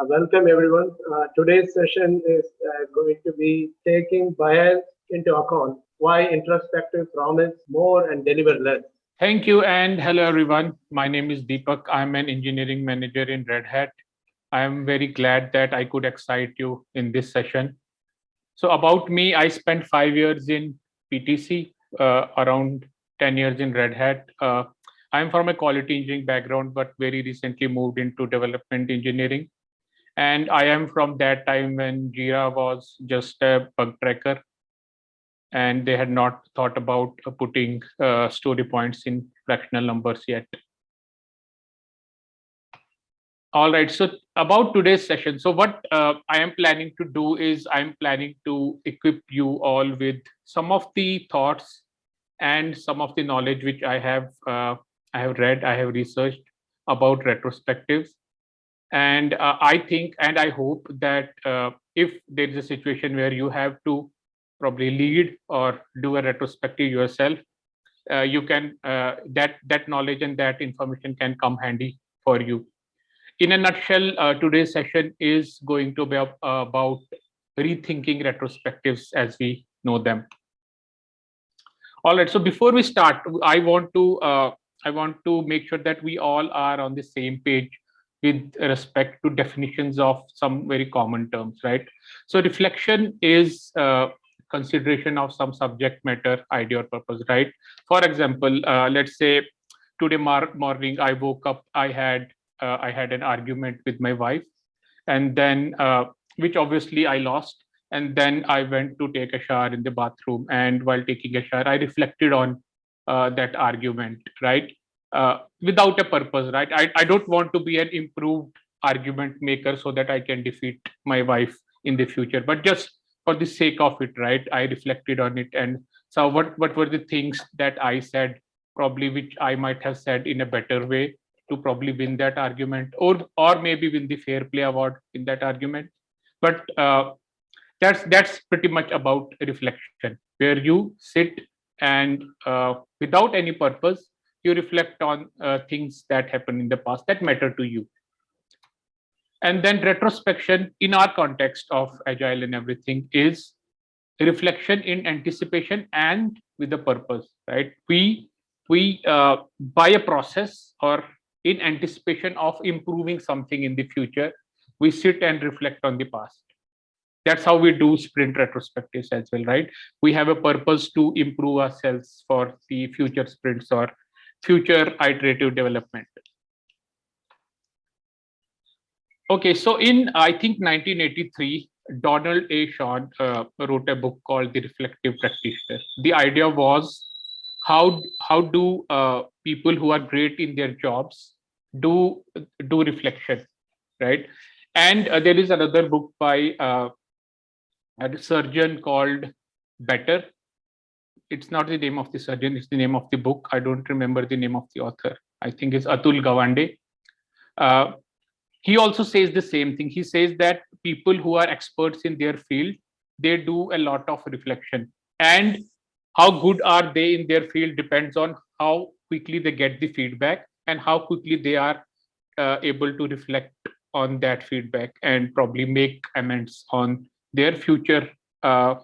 Uh, welcome everyone. Uh, today's session is uh, going to be taking bias into account. Why introspective promise more and deliver less. Thank you and hello everyone. My name is Deepak. I'm an engineering manager in Red Hat. I am very glad that I could excite you in this session. So about me, I spent five years in PTC, uh, around 10 years in Red Hat. Uh, I'm from a quality engineering background, but very recently moved into development engineering. And I am from that time when Jira was just a bug tracker and they had not thought about putting uh, story points in fractional numbers yet. All right, so about today's session. So what uh, I am planning to do is I'm planning to equip you all with some of the thoughts and some of the knowledge which I have uh, I have read, I have researched about retrospectives. And uh, I think and I hope that uh, if there is a situation where you have to probably lead or do a retrospective yourself, uh, you can uh, that that knowledge and that information can come handy for you. In a nutshell, uh, today's session is going to be about rethinking retrospectives as we know them. All right, so before we start, I want to uh, I want to make sure that we all are on the same page with respect to definitions of some very common terms, right? So reflection is uh, consideration of some subject matter, idea or purpose, right? For example, uh, let's say today morning I woke up, I had uh, I had an argument with my wife, and then uh, which obviously I lost. And then I went to take a shower in the bathroom, and while taking a shower, I reflected on uh, that argument, right? Uh, without a purpose, right? I, I don't want to be an improved argument maker so that I can defeat my wife in the future, but just for the sake of it, right? I reflected on it. And so what, what were the things that I said, probably which I might have said in a better way to probably win that argument or, or maybe win the fair play award in that argument. But uh, that's, that's pretty much about reflection where you sit and uh, without any purpose, you reflect on uh, things that happened in the past that matter to you. And then retrospection in our context of agile and everything is reflection in anticipation and with a purpose right? We we uh, by a process or in anticipation of improving something in the future we sit and reflect on the past. That's how we do sprint retrospectives as well right? We have a purpose to improve ourselves for the future sprints or future iterative development Okay, so in I think 1983, Donald A. Schön uh, wrote a book called The Reflective Practitioner. The idea was how how do uh, people who are great in their jobs do do reflection, right? And uh, there is another book by uh, a surgeon called Better. It's not the name of the surgeon; it's the name of the book. I don't remember the name of the author. I think it's Atul Gawande. Uh, he also says the same thing he says that people who are experts in their field they do a lot of reflection and how good are they in their field depends on how quickly they get the feedback and how quickly they are uh, able to reflect on that feedback and probably make amends on their future uh,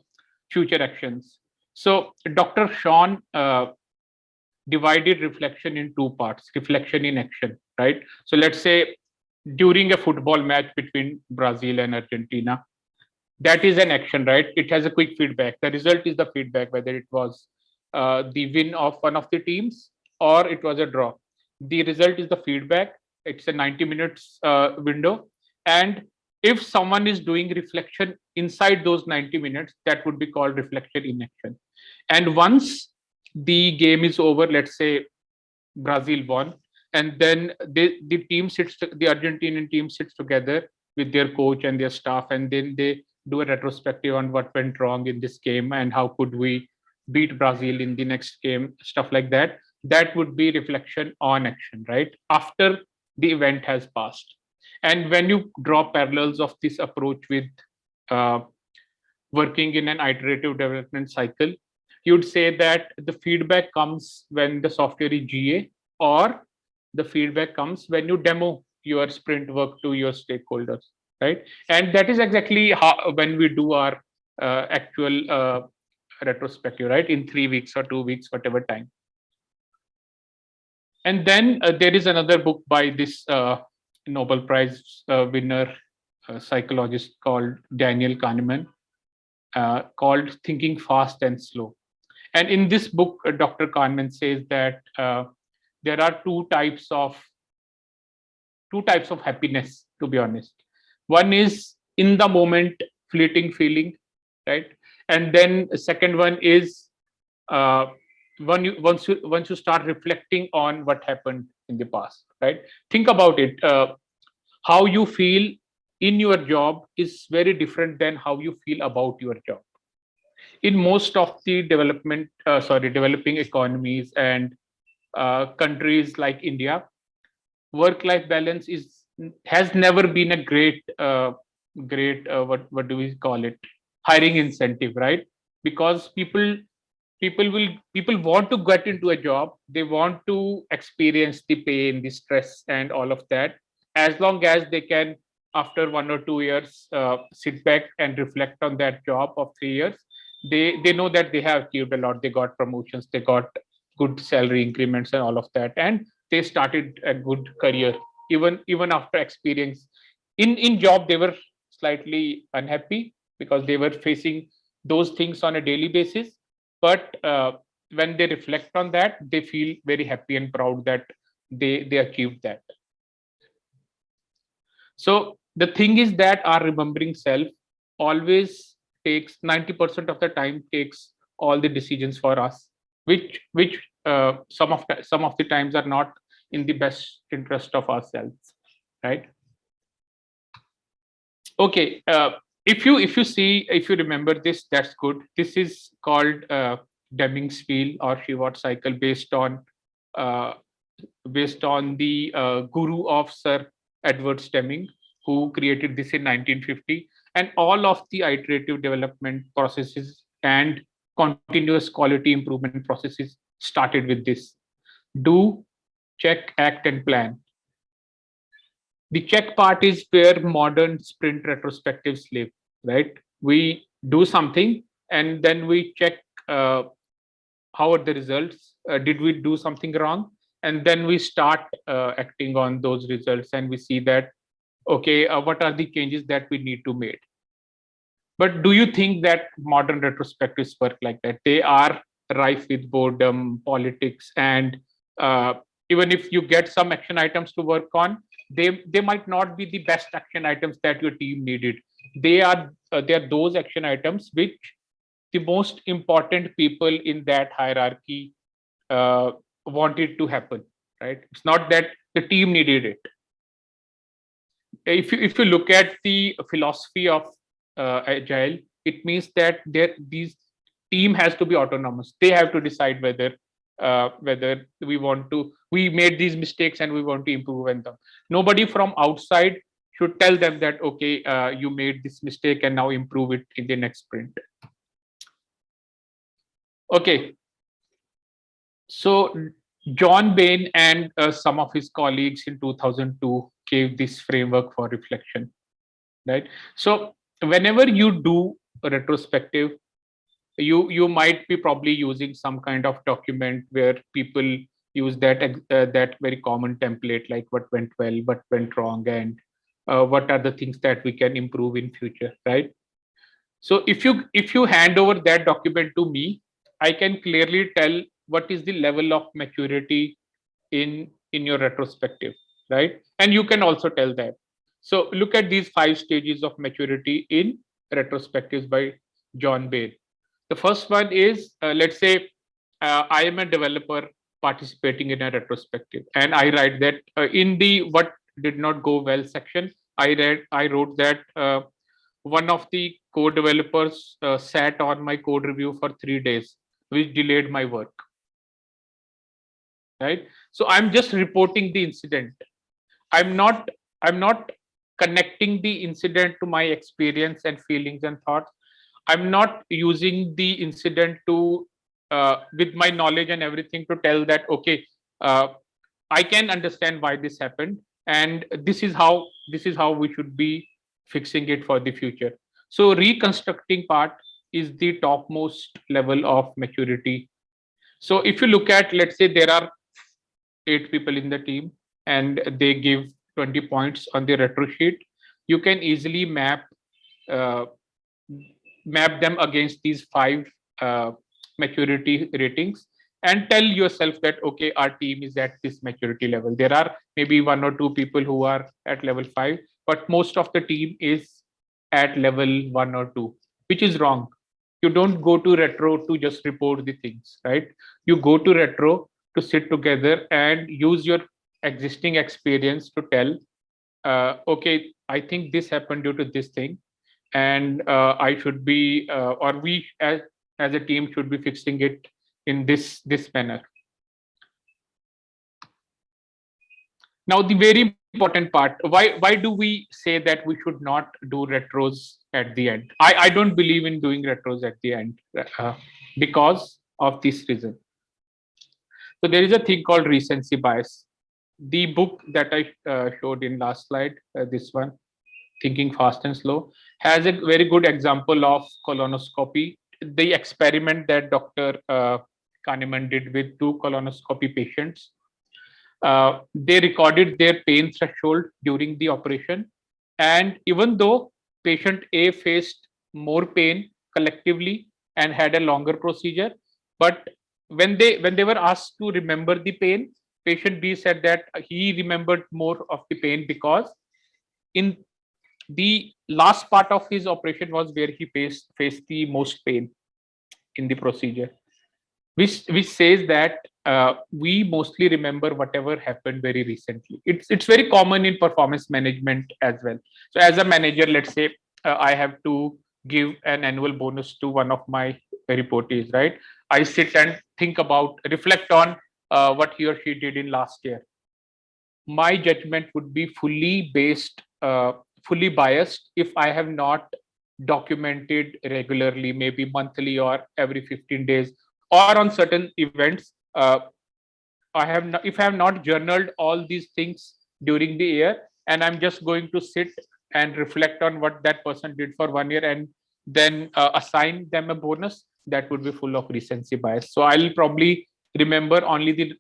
future actions so dr Schön uh, divided reflection in two parts reflection in action right so let's say during a football match between Brazil and Argentina. That is an action, right? It has a quick feedback. The result is the feedback, whether it was uh, the win of one of the teams or it was a draw. The result is the feedback. It's a 90 minutes uh, window. And if someone is doing reflection inside those 90 minutes, that would be called reflection in action. And once the game is over, let's say Brazil won, and then they, the team sits the argentinian team sits together with their coach and their staff and then they do a retrospective on what went wrong in this game and how could we beat brazil in the next game stuff like that. That would be reflection on action right? After the event has passed and when you draw parallels of this approach with uh, working in an iterative development cycle you'd say that the feedback comes when the software is ga or the feedback comes when you demo your sprint work to your stakeholders right? And that is exactly how when we do our uh, actual uh, retrospective, right? In three weeks or two weeks, whatever time. And then uh, there is another book by this uh, Nobel Prize uh, winner uh, psychologist called Daniel Kahneman called Thinking Fast and Slow. And in this book, Dr. Kahneman says that there are two types of two types of happiness, to be honest. One is in the moment, fleeting feeling, right? And then the second one is uh, when you once you once you start reflecting on what happened in the past, right? Think about it. Uh, how you feel in your job is very different than how you feel about your job. In most of the development, uh, sorry, developing economies and uh, countries like India, work-life balance is has never been a great, uh, great uh, what what do we call it? Hiring incentive, right? Because people people will people want to get into a job. They want to experience the pain the stress and all of that. As long as they can after one or two years uh, sit back and reflect on that job of three years they they know that they have achieved a lot. They got promotions. They got good salary increments and all of that. And they started a good career even even after experience. In in job they were slightly unhappy because they were facing those things on a daily basis but uh, when they reflect on that they feel very happy and proud that they they achieved that. So the thing is that our remembering self always takes 90% of the time takes all the decisions for us which which uh, some of the, some of the times are not in the best interest of ourselves right? Okay uh, if you if you see if you remember this that's good. This is called uh, deming's wheel or shewhart cycle based on uh, based on the uh, guru of sir edward deming who created this in 1950 and all of the iterative development processes and continuous quality improvement processes started with this. Do check act and plan the check part is where modern sprint retrospectives live right? We do something and then we check uh, how are the results? Uh, did we do something wrong? And then we start uh, acting on those results and we see that okay uh, what are the changes that we need to make? But do you think that modern retrospectives work like that? They are rife with boredom politics and uh, even if you get some action items to work on they they might not be the best action items that your team needed. They are uh, they are those action items which the most important people in that hierarchy uh, wanted to happen right? It's not that the team needed it. If you if you look at the philosophy of uh, agile it means that there these team has to be autonomous. They have to decide whether uh, whether we want to we made these mistakes and we want to improve on them. Nobody from outside should tell them that okay uh, you made this mistake and now improve it in the next sprint. Okay. So john bain and uh, some of his colleagues in 2002 gave this framework for reflection right? So whenever you do a retrospective you you might be probably using some kind of document where people use that uh, that very common template like what went well what went wrong and uh, what are the things that we can improve in future right? So if you if you hand over that document to me i can clearly tell what is the level of maturity in in your retrospective right? And you can also tell that. So look at these five stages of maturity in retrospectives by john bain the first one is, uh, let's say, uh, I am a developer participating in a retrospective, and I write that uh, in the what did not go well section, I read, I wrote that uh, one of the code developers uh, sat on my code review for three days, which delayed my work. Right. So I'm just reporting the incident. I'm not. I'm not connecting the incident to my experience and feelings and thoughts i'm not using the incident to uh, with my knowledge and everything to tell that okay uh, i can understand why this happened and this is how this is how we should be fixing it for the future. So reconstructing part is the topmost level of maturity. So if you look at, let's say there are eight people in the team and they give 20 points on the retro sheet, you can easily map uh, map them against these five uh, maturity ratings and tell yourself that okay our team is at this maturity level. There are maybe one or two people who are at level 5 but most of the team is at level 1 or 2 which is wrong. You don't go to retro to just report the things right? You go to retro to sit together and use your existing experience to tell uh, okay i think this happened due to this thing and uh, i should be uh, or we as as a team should be fixing it in this this manner. Now the very important part why why do we say that we should not do retros at the end? I i don't believe in doing retros at the end uh, because of this reason. So there is a thing called recency bias. The book that i uh, showed in last slide uh, this one thinking fast and slow has a very good example of colonoscopy the experiment that dr uh, Kahneman did with two colonoscopy patients. Uh, they recorded their pain threshold during the operation. And even though patient A faced more pain collectively and had a longer procedure, but when they when they were asked to remember the pain, patient B said that he remembered more of the pain because in the last part of his operation was where he faced faced the most pain in the procedure which which says that uh, we mostly remember whatever happened very recently. It's it's very common in performance management as well. So as a manager, let's say uh, I have to give an annual bonus to one of my reportees, right? I sit and think about, reflect on uh, what he or she did in last year. My judgment would be fully based, uh, fully biased if I have not documented regularly, maybe monthly or every 15 days or on certain events uh, i have not, if i have not journaled all these things during the year and i'm just going to sit and reflect on what that person did for one year and then uh, assign them a bonus that would be full of recency bias. So i'll probably remember only the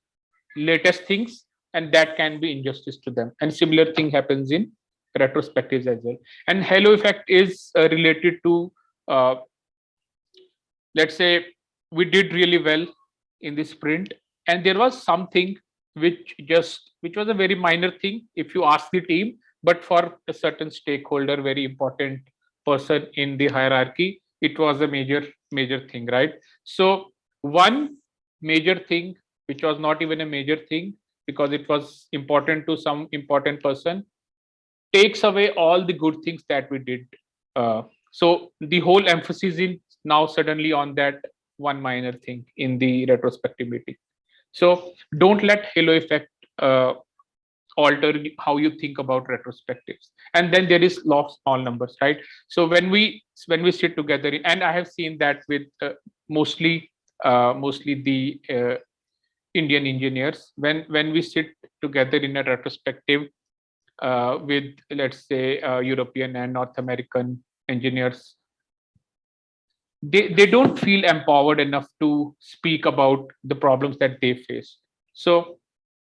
latest things and that can be injustice to them. And similar thing happens in retrospectives as well. And halo effect is uh, related to uh, let's say we did really well in the sprint. And there was something which just which was a very minor thing if you ask the team but for a certain stakeholder very important person in the hierarchy it was a major major thing right? So one major thing which was not even a major thing because it was important to some important person takes away all the good things that we did uh, so the whole emphasis is now suddenly on that one minor thing in the retrospective meeting. So don't let halo effect uh, alter how you think about retrospectives. And then there is law of small numbers, right? So when we when we sit together, and I have seen that with uh, mostly uh, mostly the uh, Indian engineers, when when we sit together in a retrospective with let's say uh, European and North American engineers they, they don't feel empowered enough to speak about the problems that they face. So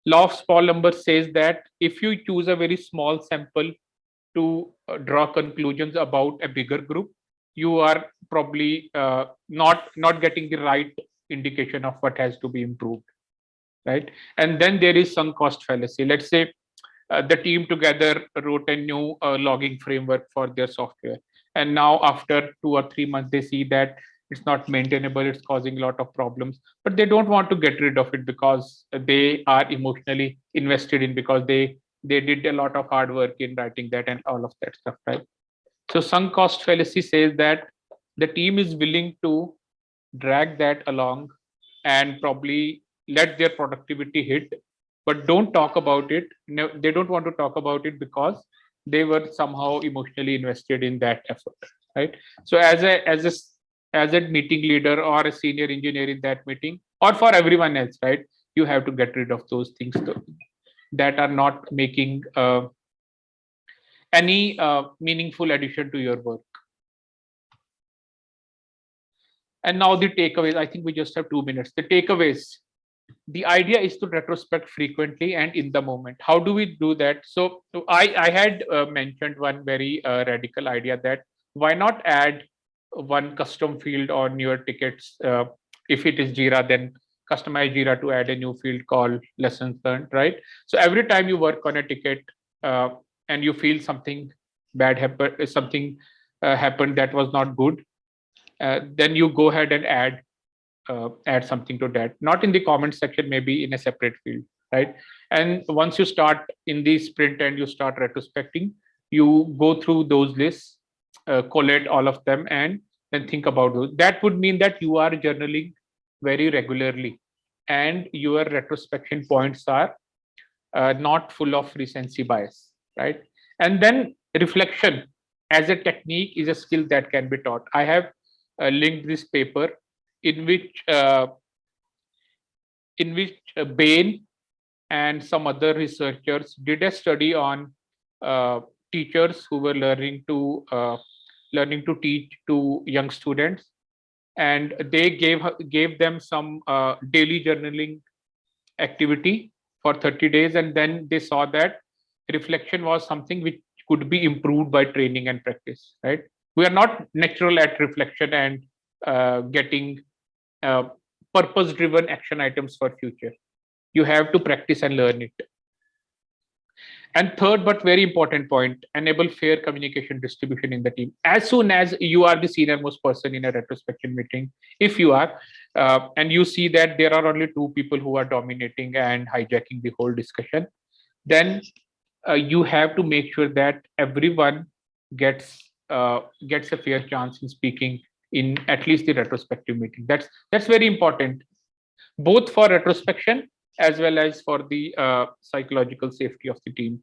law of small numbers says that if you choose a very small sample to uh, draw conclusions about a bigger group, you are probably uh, not not getting the right indication of what has to be improved, right? And then there is sunk cost fallacy. Let's say uh, the team together wrote a new uh, logging framework for their software. And now after two or three months they see that it's not maintainable it's causing a lot of problems but they don't want to get rid of it because they are emotionally invested in because they they did a lot of hard work in writing that and all of that stuff right? So sunk cost fallacy says that the team is willing to drag that along and probably let their productivity hit but don't talk about it they don't want to talk about it because they were somehow emotionally invested in that effort right so as a as a as a meeting leader or a senior engineer in that meeting or for everyone else right you have to get rid of those things that are not making uh, any uh, meaningful addition to your work. And now the takeaways, I think we just have two minutes. The takeaways, the idea is to retrospect frequently and in the moment. How do we do that? So so I, I had uh, mentioned one very uh, radical idea that why not add one custom field on your tickets? Uh, if it is Jira, then customize Jira to add a new field called lessons learned, right? So every time you work on a ticket uh, and you feel something bad happen, something uh, happened that was not good, uh, then you go ahead and add uh, add something to that. Not in the comment section, maybe in a separate field, right? And once you start in the sprint and you start retrospecting, you go through those lists, uh, collate all of them, and then think about those. That would mean that you are journaling very regularly and your retrospection points are uh, not full of recency bias right and then reflection as a technique is a skill that can be taught i have uh, linked this paper in which uh, in which uh, bain and some other researchers did a study on uh, teachers who were learning to uh, learning to teach to young students. And they gave gave them some uh, daily journaling activity for 30 days. And then they saw that reflection was something which could be improved by training and practice right? We are not natural at reflection and uh, getting uh, purpose driven action items for future you have to practice and learn it and third, but very important point, enable fair communication distribution in the team. As soon as you are the senior most person in a retrospection meeting, if you are, uh, and you see that there are only two people who are dominating and hijacking the whole discussion, then uh, you have to make sure that everyone gets uh, gets a fair chance in speaking in at least the retrospective meeting. That's that's very important, both for retrospection as well as for the uh, psychological safety of the team.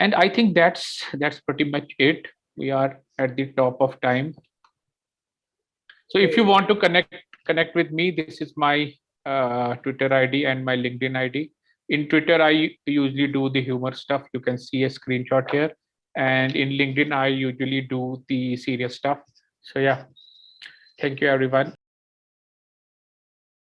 And I think that's that's pretty much it. We are at the top of time. So if you want to connect connect with me, this is my uh, Twitter ID and my LinkedIn ID. In Twitter, I usually do the humor stuff. You can see a screenshot here. And in LinkedIn, I usually do the serious stuff. So yeah, thank you, everyone.